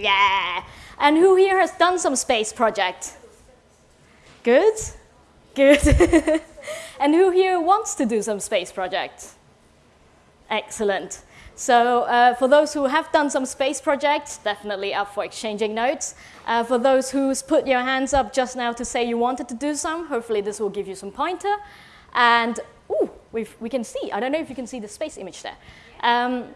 Yeah. And who here has done some space project? Good, good. and who here wants to do some space project? Excellent. So uh, for those who have done some space projects, definitely up for exchanging notes. Uh, for those who's put your hands up just now to say you wanted to do some, hopefully this will give you some pointer. And, ooh, we we can see, I don't know if you can see the space image there. Um,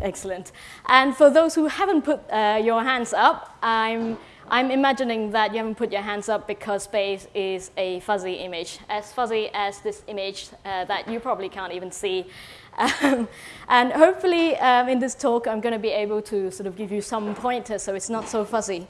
excellent. And for those who haven't put uh, your hands up, I'm, I'm imagining that you haven't put your hands up because space is a fuzzy image, as fuzzy as this image uh, that you probably can't even see. Um, and hopefully um, in this talk, I'm going to be able to sort of give you some pointers so it's not so fuzzy.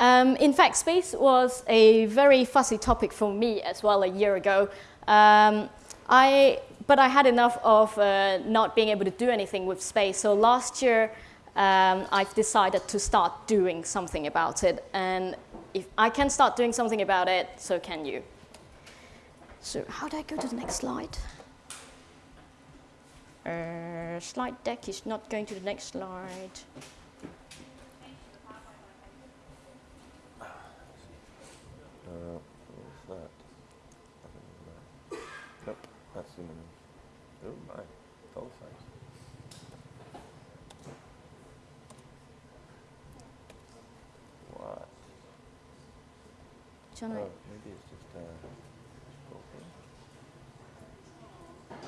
Um, in fact, space was a very fuzzy topic for me as well a year ago. Um, I, but I had enough of uh, not being able to do anything with space. So last year, um, I've decided to start doing something about it. And if I can start doing something about it, so can you. So how do I go to the next slide? Uh, slide deck is not going to the next slide. Uh, what's that? Nope, that's the minimum. Oh my, doll face. What? John, Oh, maybe it's just uh.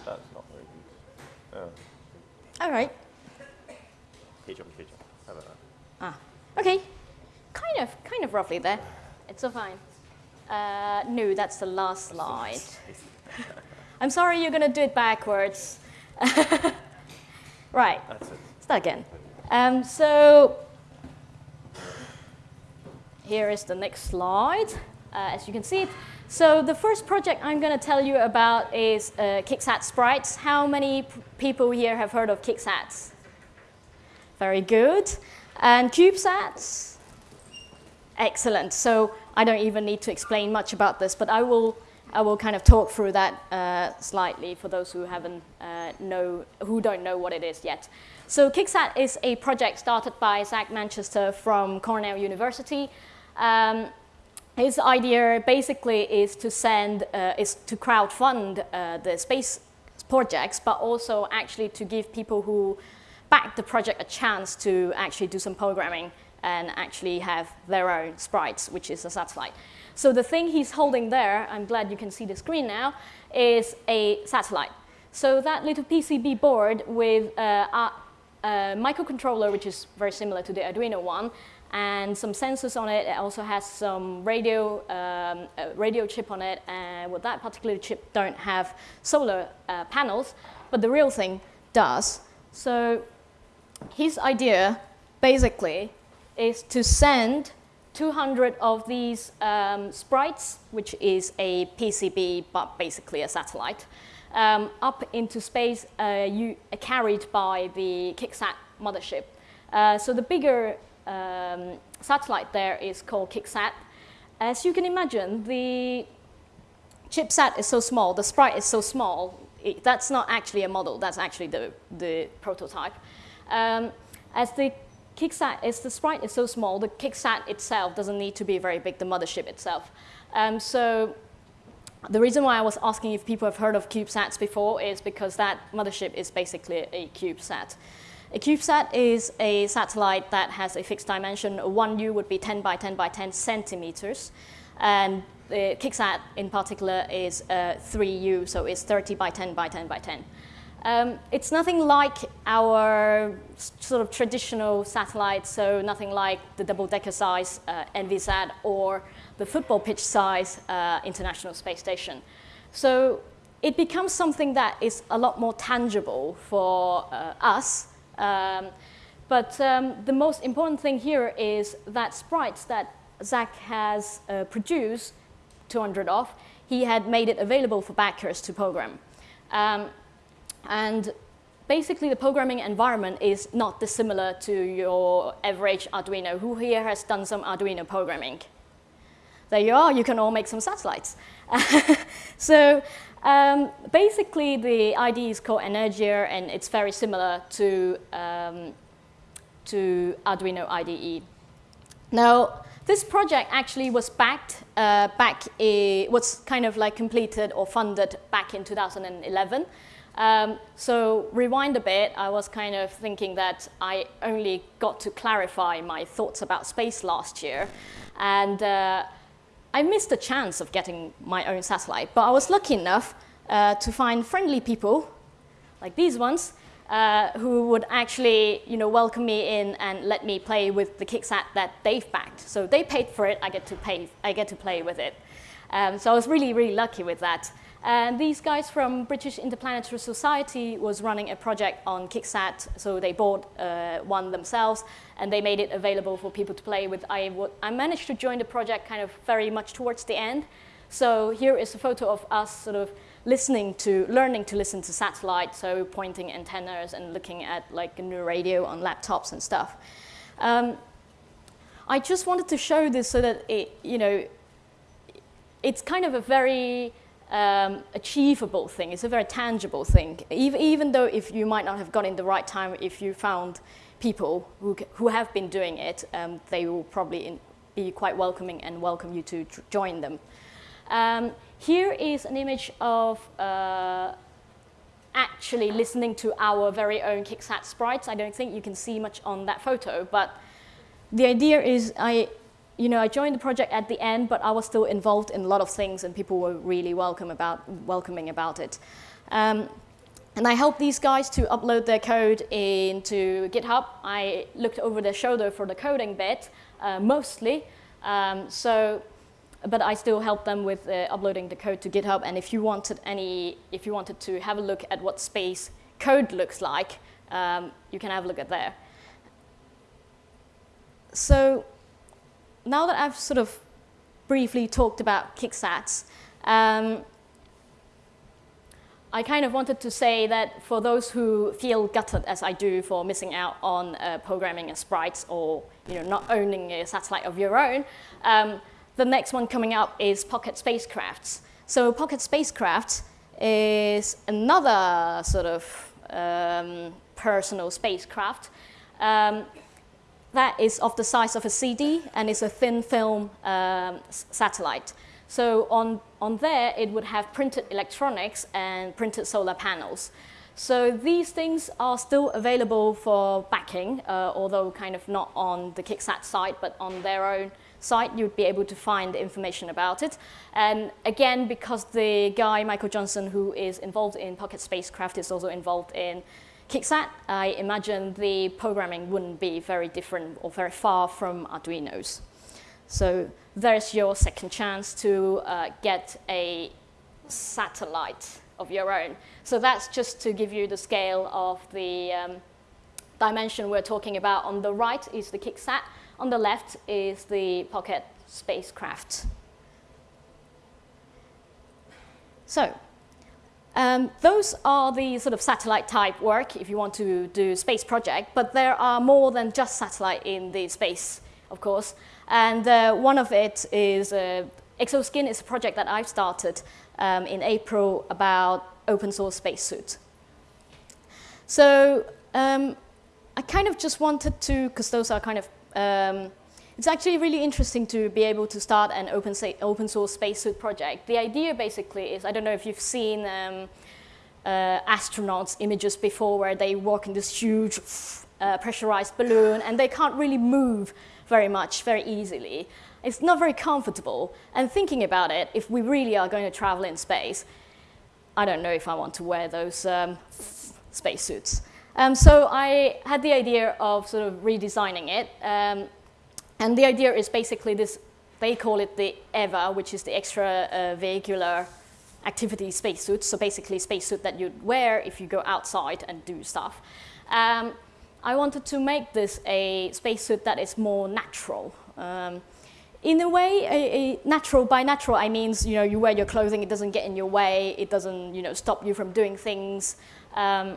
That's not very good. Oh, All right. ketchup, ketchup. How about that? Ah, okay. Kind of, kind of roughly there. It's so fine. Uh, no, that's the last slide. I'm sorry, you're going to do it backwards. right, That's it. start again. Um, so here is the next slide, as you can see. So the first project I'm going to tell you about is uh, KickSat Sprites. How many people here have heard of KickSats? Very good. And CubeSats? Excellent. So I don't even need to explain much about this, but I will, I will kind of talk through that uh, slightly for those who haven't uh, know, who don't know what it is yet. So KickSat is a project started by Zach Manchester from Cornell University. Um, his idea basically is to send, uh, is to crowdfund uh, the space projects, but also actually to give people who back the project a chance to actually do some programming and actually have their own sprites, which is a satellite. So the thing he's holding there, I'm glad you can see the screen now, is a satellite. So that little PCB board with uh, a, a microcontroller, which is very similar to the Arduino one, and some sensors on it. It also has some radio, um, radio chip on it, and with that particular chip don't have solar uh, panels, but the real thing does. So his idea, basically, is to send 200 of these um, sprites, which is a PCB, but basically a satellite, um, up into space uh, you, uh, carried by the KickSat mothership. Uh, so the bigger um, satellite there is called KickSat. As you can imagine, the chipset is so small, the sprite is so small, it, that's not actually a model, that's actually the, the prototype. Um, as the KickSat, as the sprite is so small, the KickSat itself doesn't need to be very big, the mothership itself. Um, so the reason why I was asking if people have heard of CubeSats before is because that mothership is basically a CubeSat. A CubeSat is a satellite that has a fixed dimension. 1U would be 10 by 10 by 10 centimeters. And the KickSat in particular is uh, 3U, so it's 30 by 10 by 10 by 10. Um, it's nothing like our sort of traditional satellites, so nothing like the double-decker size uh, Envisat or the football pitch size uh, International Space Station. So it becomes something that is a lot more tangible for uh, us. Um, but um, the most important thing here is that sprites that Zach has uh, produced, 200 of, he had made it available for backers to program. Um, and basically the programming environment is not dissimilar to your average Arduino. Who here has done some Arduino programming? There you are, you can all make some satellites. so um, basically the IDE is called Energia and it's very similar to um, to Arduino IDE. Now, this project actually was backed uh, back, a, was kind of like completed or funded back in 2011. Um, so rewind a bit, I was kind of thinking that I only got to clarify my thoughts about space last year. And uh, I missed the chance of getting my own satellite, but I was lucky enough uh, to find friendly people, like these ones, uh, who would actually you know, welcome me in and let me play with the KickSat that they've backed. So they paid for it, I get to, pay, I get to play with it. Um, so I was really, really lucky with that. And these guys from British Interplanetary Society was running a project on KickSat, so they bought uh, one themselves, and they made it available for people to play with. I, I managed to join the project kind of very much towards the end. So here is a photo of us sort of listening to, learning to listen to satellite, so pointing antennas and looking at like a new radio on laptops and stuff. Um, I just wanted to show this so that it, you know, it's kind of a very um, achievable thing. It's a very tangible thing. Even, even though if you might not have got in the right time, if you found people who, who have been doing it, um, they will probably in, be quite welcoming and welcome you to join them. Um, here is an image of uh, actually listening to our very own KickSat sprites. I don't think you can see much on that photo, but the idea is I, you know, I joined the project at the end, but I was still involved in a lot of things and people were really welcome about, welcoming about it. Um, and I helped these guys to upload their code into GitHub. I looked over their shoulder for the coding bit, uh, mostly. Um, so but I still helped them with uh, uploading the code to GitHub. And if you wanted any, if you wanted to have a look at what space code looks like, um, you can have a look at there. So now that I've sort of briefly talked about kicksats, um, I kind of wanted to say that for those who feel gutted as I do for missing out on uh, programming a sprites or you know, not owning a satellite of your own, um, the next one coming up is Pocket Spacecrafts. So Pocket Spacecrafts is another sort of um, personal spacecraft um, that is of the size of a CD and is a thin film um, satellite. So on, on there, it would have printed electronics and printed solar panels. So these things are still available for backing, uh, although kind of not on the KickSat site, but on their own site, you'd be able to find information about it. And again, because the guy, Michael Johnson, who is involved in Pocket Spacecraft is also involved in KickSat, I imagine the programming wouldn't be very different or very far from Arduino's. So there's your second chance to uh, get a satellite of your own. So that's just to give you the scale of the um, dimension we're talking about. On the right is the KickSat, on the left is the Pocket spacecraft. So um, those are the sort of satellite type work if you want to do space project, but there are more than just satellite in the space, of course. And uh, one of it is uh, Exoskin is a project that I've started um, in April about open source spacesuit. So um, I kind of just wanted to, because those are kind of um, it's actually really interesting to be able to start an open, open source spacesuit project. The idea basically is, I don't know if you've seen um, uh, astronauts images before where they walk in this huge uh, pressurized balloon and they can't really move very much, very easily. It's not very comfortable. And thinking about it, if we really are going to travel in space, I don't know if I want to wear those um, spacesuits. Um, so I had the idea of sort of redesigning it. Um, and the idea is basically this, they call it the EVA, which is the extra uh, vehicular activity spacesuit. So basically spacesuit that you'd wear if you go outside and do stuff. Um, I wanted to make this a spacesuit that is more natural. Um, in a way, a, a natural, by natural, I mean, you know, you wear your clothing, it doesn't get in your way, it doesn't, you know, stop you from doing things. Um,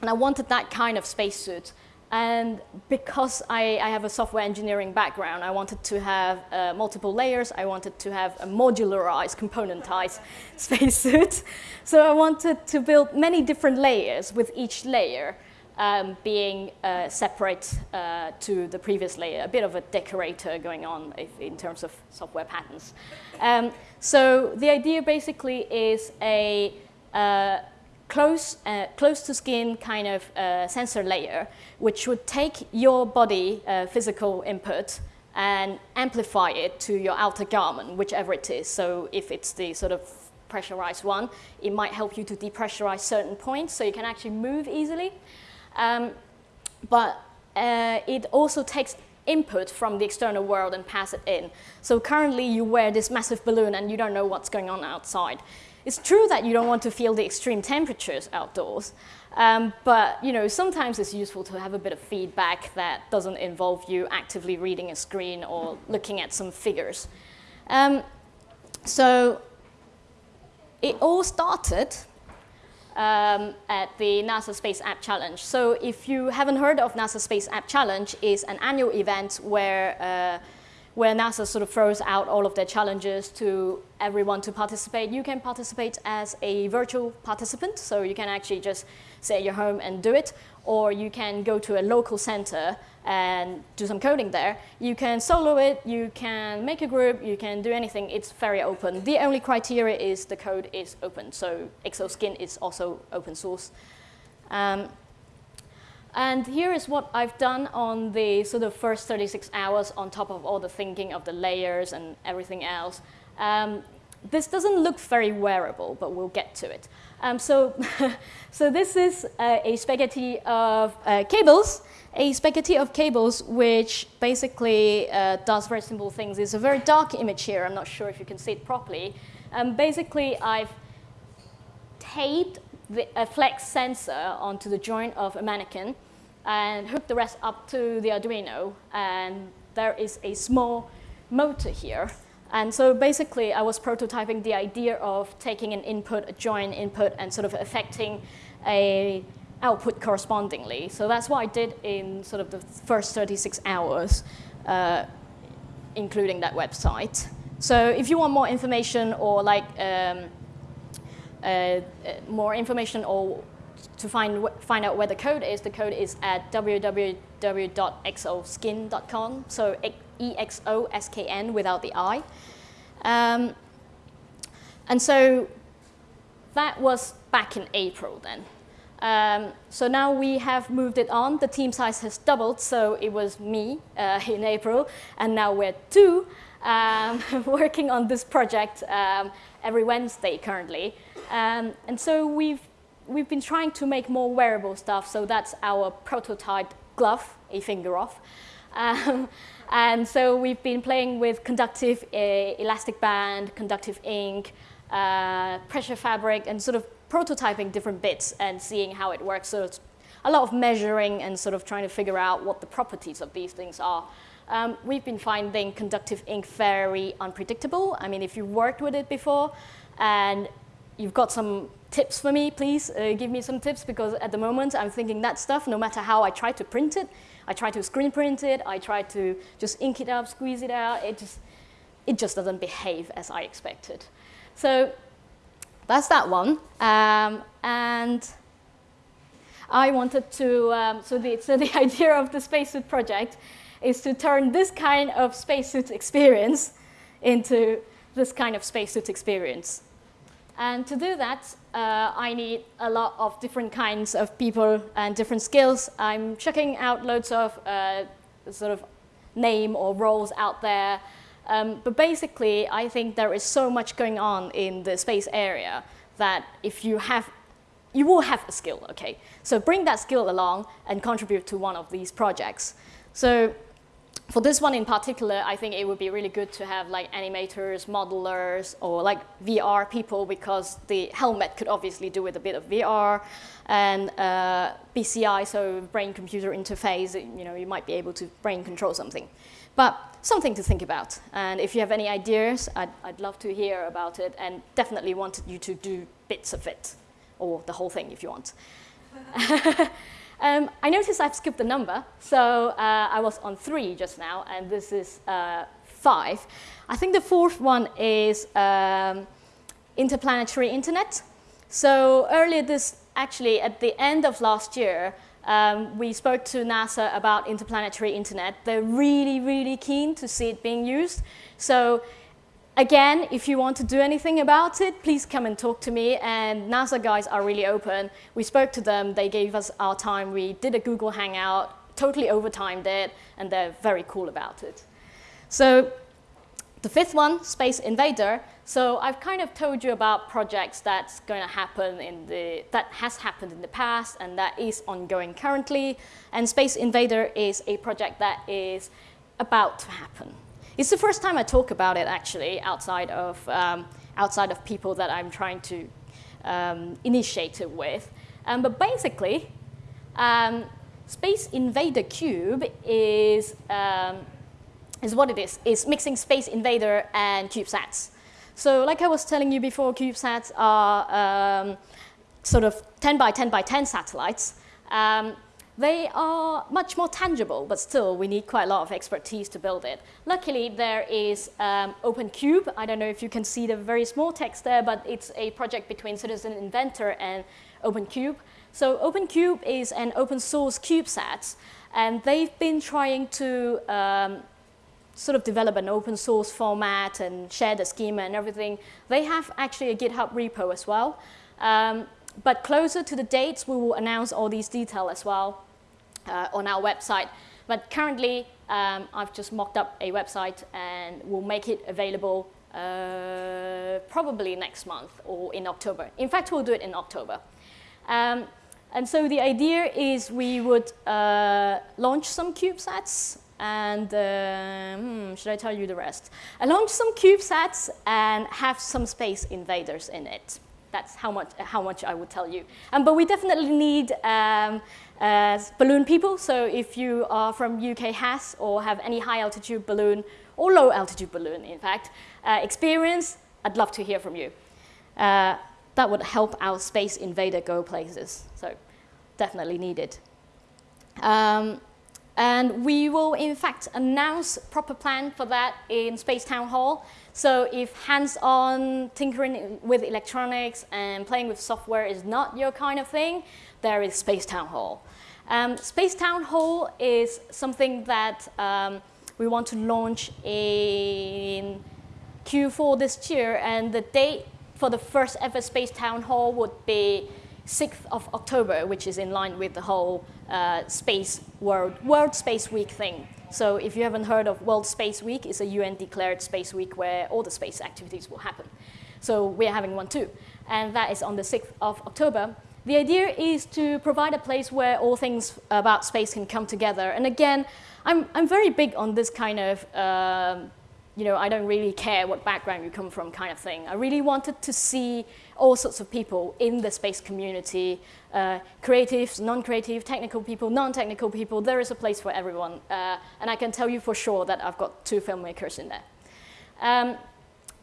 and I wanted that kind of spacesuit. And because I, I, have a software engineering background, I wanted to have uh, multiple layers. I wanted to have a modularized, componentized spacesuit. So I wanted to build many different layers with each layer um, being uh, separate uh, to the previous layer, a bit of a decorator going on if, in terms of software patterns. Um, so the idea basically is a uh, close, uh, close to skin kind of uh, sensor layer, which would take your body uh, physical input and amplify it to your outer garment, whichever it is. So if it's the sort of pressurized one, it might help you to depressurize certain points so you can actually move easily. Um, but uh, it also takes input from the external world and pass it in. So currently you wear this massive balloon and you don't know what's going on outside. It's true that you don't want to feel the extreme temperatures outdoors, um, but you know, sometimes it's useful to have a bit of feedback that doesn't involve you actively reading a screen or looking at some figures. Um, so it all started um, at the NASA Space App Challenge. So if you haven't heard of NASA Space App Challenge, is an annual event where, uh, where NASA sort of throws out all of their challenges to everyone to participate. You can participate as a virtual participant, so you can actually just stay at your home and do it, or you can go to a local center and do some coding there. You can solo it, you can make a group, you can do anything. It's very open. The only criteria is the code is open. So Exoskin is also open source. Um, and here is what I've done on the sort of first 36 hours on top of all the thinking of the layers and everything else. Um, this doesn't look very wearable, but we'll get to it. Um, so, so this is uh, a spaghetti of uh, cables a spaghetti of cables which basically uh, does very simple things. It's a very dark image here. I'm not sure if you can see it properly. Um, basically, I've taped a flex sensor onto the joint of a mannequin and hook the rest up to the Arduino. And there is a small motor here. And so basically, I was prototyping the idea of taking an input, a joint input, and sort of affecting a output correspondingly. So that's what I did in sort of the first 36 hours, uh, including that website. So if you want more information or like um, more information or to find, find out where the code is, the code is at www.exoskin.com, so E-X-O-S-K-N without the I. Um, and so that was back in April then. Um, so now we have moved it on. The team size has doubled, so it was me uh, in April, and now we're two um, working on this project um, every Wednesday currently. Um, and so we've, we've been trying to make more wearable stuff, so that's our prototype glove, a finger off. Um, and so we've been playing with conductive uh, elastic band, conductive ink, uh, pressure fabric, and sort of prototyping different bits and seeing how it works. So it's a lot of measuring and sort of trying to figure out what the properties of these things are. Um, we've been finding conductive ink very unpredictable. I mean, if you've worked with it before and you've got some tips for me, please uh, give me some tips because at the moment I'm thinking that stuff, no matter how I try to print it, I try to screen print it, I try to just ink it up, squeeze it out, it just, it just doesn't behave as I expected. So that's that one. Um, and I wanted to, um, so, the, so the idea of the spacesuit project is to turn this kind of spacesuit experience into this kind of spacesuit experience. And to do that, uh, I need a lot of different kinds of people and different skills. I'm checking out loads of uh, sort of name or roles out there um, but basically, I think there is so much going on in the space area that if you have, you will have a skill, okay? So bring that skill along and contribute to one of these projects. So for this one in particular, I think it would be really good to have like animators, modelers, or like VR people because the helmet could obviously do with a bit of VR and uh, BCI, so brain-computer interface, you know, you might be able to brain control something. But something to think about. And if you have any ideas, I'd, I'd love to hear about it and definitely want you to do bits of it, or the whole thing if you want. um, I noticed I've skipped a number, so uh, I was on three just now, and this is uh, five. I think the fourth one is um, interplanetary internet. So earlier this, actually at the end of last year, Um, we spoke to NASA about interplanetary internet. They're really, really keen to see it being used. So again, if you want to do anything about it, please come and talk to me. And NASA guys are really open. We spoke to them. They gave us our time. We did a Google Hangout, totally overtimed it, and they're very cool about it. So the fifth one, Space Invader. So I've kind of told you about projects that's going to happen in the, that has happened in the past and that is ongoing currently. And Space Invader is a project that is about to happen. It's the first time I talk about it actually outside of, um, outside of people that I'm trying to um, initiate it with. Um, but basically, um, Space Invader Cube is um, is what it is. It's mixing Space Invader and CubeSats. So like I was telling you before, CubeSats are um, sort of 10 by 10 by 10 satellites. They are much more tangible, but still we need quite a lot of expertise to build it. Luckily, there is um, OpenCube. I don't know if you can see the very small text there, but it's a project between Citizen Inventor and OpenCube. So OpenCube is an open source CubeSat, and they've been trying to um, sort of develop an open source format and share the schema and everything. They have actually a GitHub repo as well. Um, but closer to the dates, we will announce all these details as well uh, on our website. But currently, um, I've just mocked up a website and we'll make it available uh, probably next month or in October. In fact, we'll do it in October. Um, and so the idea is we would uh, launch some CubeSats and uh, hmm, should I tell you the rest? I launched some CubeSats and have some space invaders in it. That's how much, how much I would tell you. Um, but we definitely need um, uh, balloon people. So if you are from UKHAS or have any high altitude balloon or low altitude balloon, in fact, uh, experience, I'd love to hear from you. Uh, that would help our space invader go places. So definitely needed. Um, and we will, in fact, announce proper plan for that in Space Town Hall. So if hands-on tinkering with electronics and playing with software is not your kind of thing, there is Space Town Hall. Um, Space Town Hall is something that um, we want to launch in Q4 this year, and the date for the first ever Space Town Hall would be 6th of October, which is in line with the whole uh, space world, World Space Week thing. So if you haven't heard of World Space Week, it's a UN declared space week where all the space activities will happen. So we're having one too. And that is on the 6th of October. The idea is to provide a place where all things about space can come together. And again, I'm, I'm very big on this kind of um, you know, I don't really care what background you come from kind of thing. I really wanted to see all sorts of people in the space community, uh, creatives, non-creative, technical people, non-technical people. There is a place for everyone. Uh, and I can tell you for sure that I've got two filmmakers in there. Um,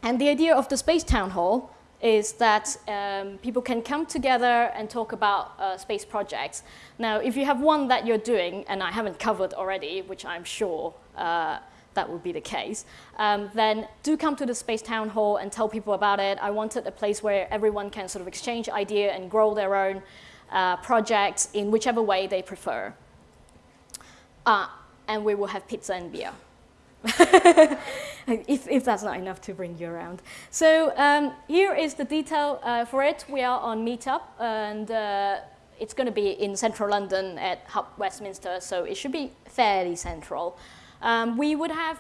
and the idea of the Space Town Hall is that um, people can come together and talk about uh, space projects. Now, if you have one that you're doing, and I haven't covered already, which I'm sure uh, that would be the case, um, then do come to the Space Town Hall and tell people about it. I wanted a place where everyone can sort of exchange idea and grow their own uh, projects in whichever way they prefer. Uh, and we will have pizza and beer. if, if, that's not enough to bring you around. So um, here is the detail uh, for it. We are on Meetup and uh, it's going to be in central London at Hub Westminster, so it should be fairly central. Um, we would have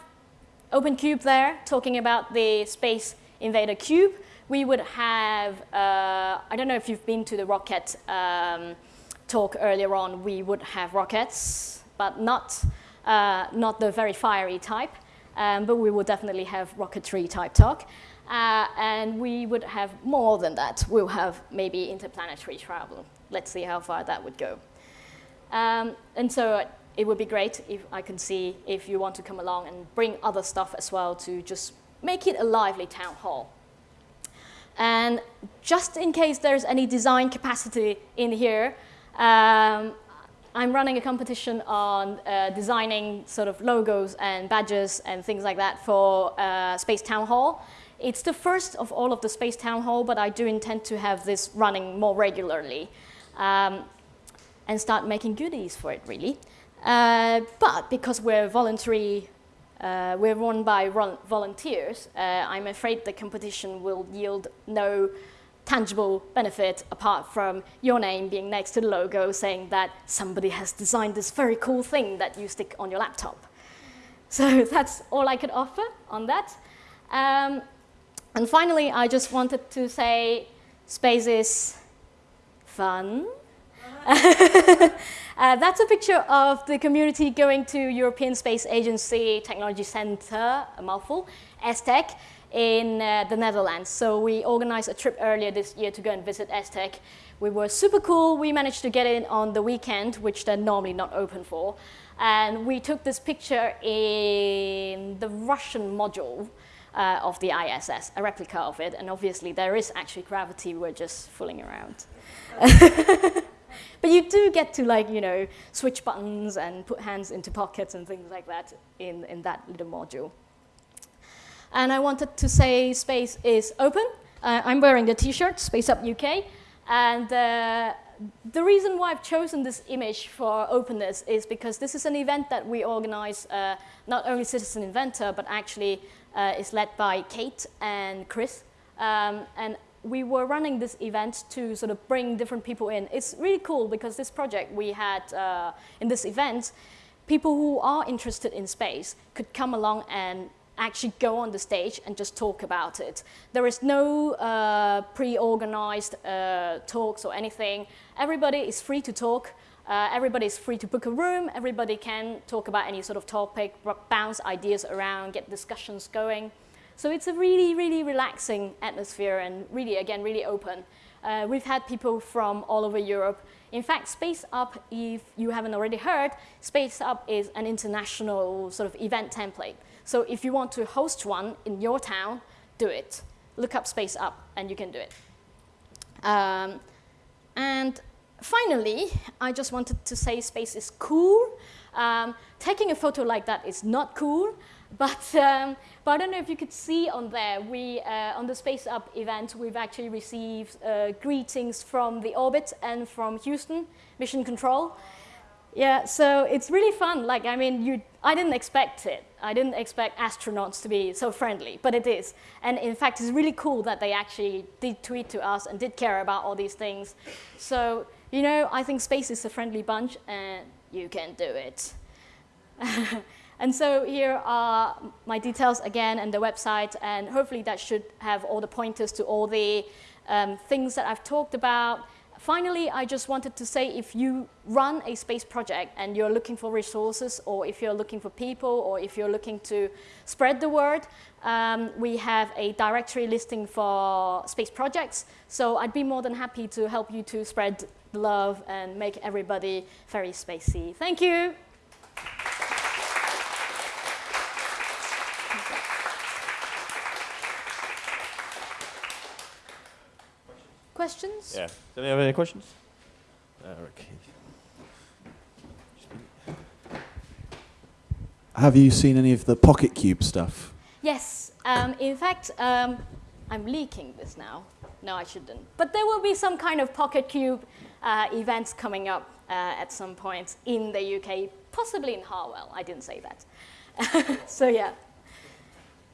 OpenCube there talking about the Space Invader Cube. We would have, uh, I don't know if you've been to the rocket um, talk earlier on, we would have rockets, but not, uh, not the very fiery type. Um, but we would definitely have rocketry type talk. Uh, and we would have more than that. We'll have maybe interplanetary travel. Let's see how far that would go. Um, and so it would be great if I can see if you want to come along and bring other stuff as well to just make it a lively town hall. And just in case there's any design capacity in here, um, I'm running a competition on uh, designing sort of logos and badges and things like that for uh, Space Town Hall. It's the first of all of the Space Town Hall, but I do intend to have this running more regularly. Um, and start making goodies for it, really. Uh, but because we're voluntary, uh, we're run by volunteers, uh, I'm afraid the competition will yield no tangible benefit apart from your name being next to the logo saying that somebody has designed this very cool thing that you stick on your laptop. So that's all I could offer on that. Um, and finally, I just wanted to say space is fun. uh, that's a picture of the community going to European Space Agency Technology Center, a mouthful, ESTEC, in uh, the Netherlands. So we organized a trip earlier this year to go and visit ESTEC. We were super cool. We managed to get in on the weekend, which they're normally not open for. And we took this picture in the Russian module uh, of the ISS, a replica of it. And obviously there is actually gravity, we're just fooling around. but you do get to like, you know, switch buttons and put hands into pockets and things like that in, in that little module. And I wanted to say space is open. Uh, I'm wearing the t-shirt, Space Up UK. And uh, the reason why I've chosen this image for openness is because this is an event that we organize, uh, not only Citizen Inventor, but actually uh, is led by Kate and Chris. Um, and we were running this event to sort of bring different people in. It's really cool because this project we had uh, in this event, people who are interested in space could come along and actually go on the stage and just talk about it. There is no uh, pre-organized uh, talks or anything. Everybody is free to talk. Uh, everybody is free to book a room. Everybody can talk about any sort of topic, bounce ideas around, get discussions going. So it's a really, really relaxing atmosphere and really, again, really open. Uh, we've had people from all over Europe. In fact, Space Up, if you haven't already heard, Space Up is an international sort of event template. So if you want to host one in your town, do it. Look up Space Up and you can do it. Um, and finally, I just wanted to say space is cool. Um, taking a photo like that is not cool, but, um, but I don't know if you could see on there, we, uh, on the Space Up event, we've actually received uh, greetings from the orbit and from Houston Mission Control. Yeah, so it's really fun. Like, I mean, you, I didn't expect it. I didn't expect astronauts to be so friendly, but it is. And in fact, it's really cool that they actually did tweet to us and did care about all these things. So, you know, I think space is a friendly bunch and you can do it. and so here are my details again and the website, and hopefully that should have all the pointers to all the um, things that I've talked about. Finally, I just wanted to say if you run a space project and you're looking for resources or if you're looking for people or if you're looking to spread the word, um, we have a directory listing for space projects. So I'd be more than happy to help you to spread love and make everybody very spacey. Thank you. Questions? Yeah. Do you have any questions? okay. Have you seen any of the PocketQube stuff? Yes. Um, in fact, um, I'm leaking this now. No, I shouldn't. But there will be some kind of PocketQube uh, events coming up uh, at some point in the UK, possibly in Harwell. I didn't say that. so yeah.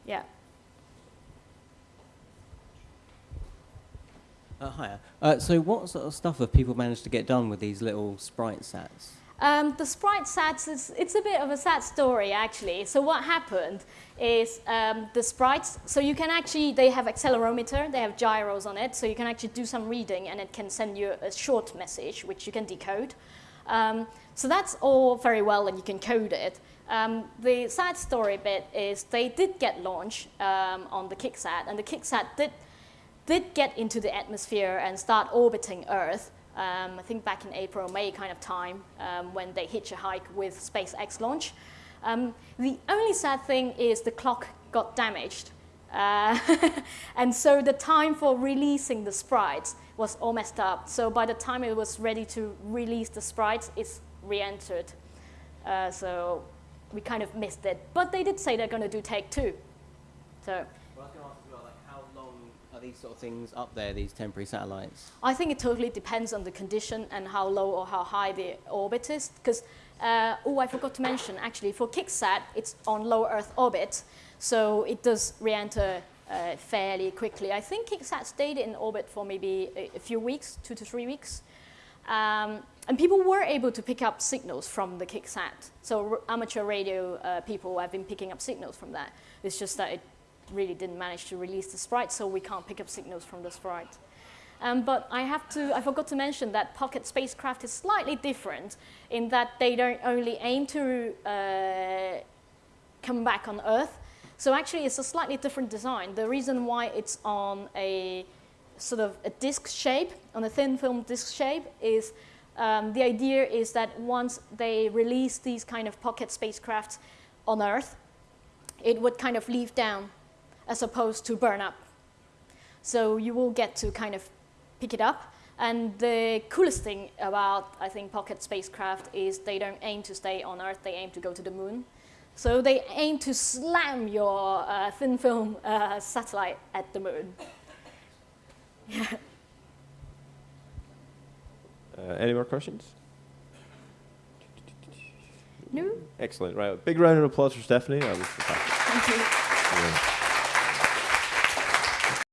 Yeah. Uh, hiya. Uh, so what sort of stuff have people managed to get done with these little sprite sats? Um, the sprite sats, is, it's a bit of a sad story actually. So what happened is um, the sprites, so you can actually, they have accelerometer, they have gyros on it, so you can actually do some reading and it can send you a short message which you can decode. Um, so that's all very well and you can code it. Um, the sad story bit is they did get launched um, on the KickSat and the KickSat did did get into the atmosphere and start orbiting Earth, um, I think back in April, May kind of time, um, when they hitch a hike with SpaceX launch. Um, the only sad thing is the clock got damaged. Uh, and so the time for releasing the sprites was all messed up. So by the time it was ready to release the sprites, it's re-entered. Uh, so we kind of missed it. But they did say they're going to do take two. So these sort of things up there, these temporary satellites? I think it totally depends on the condition and how low or how high the orbit is. Because, uh, oh, I forgot to mention, actually, for KickSat, it's on low Earth orbit, so it does re-enter uh, fairly quickly. I think KickSat stayed in orbit for maybe a, a few weeks, two to three weeks. Um, and people were able to pick up signals from the KickSat. So amateur radio uh, people have been picking up signals from that. It's just that it really didn't manage to release the sprite, so we can't pick up signals from the sprite. Um, but I have to, I forgot to mention that pocket spacecraft is slightly different in that they don't only aim to uh, come back on Earth. So actually it's a slightly different design. The reason why it's on a sort of a disc shape, on a thin film disc shape, is um, the idea is that once they release these kind of pocket spacecraft on Earth, it would kind of leave down as opposed to burn up. So you will get to kind of pick it up. And the coolest thing about, I think, pocket spacecraft is they don't aim to stay on Earth, they aim to go to the moon. So they aim to slam your uh, thin film uh, satellite at the moon. Uh, any more questions? No? Excellent. Right. Big round of applause for Stephanie. That was fantastic. Thank you. Yeah.